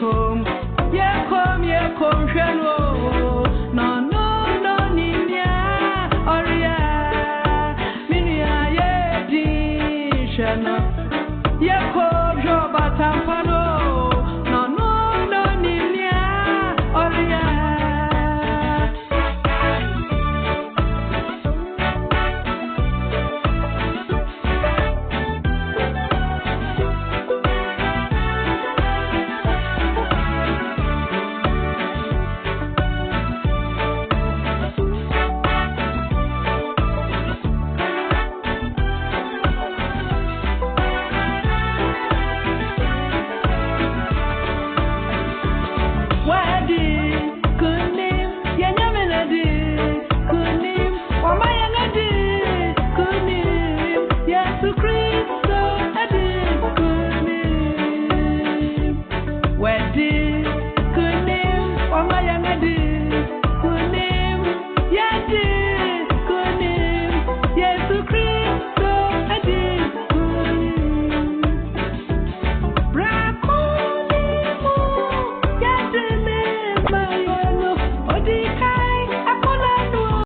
come, yeah, come, yeah, come, shallow. yɛ kɔɔ jɔ bata falo.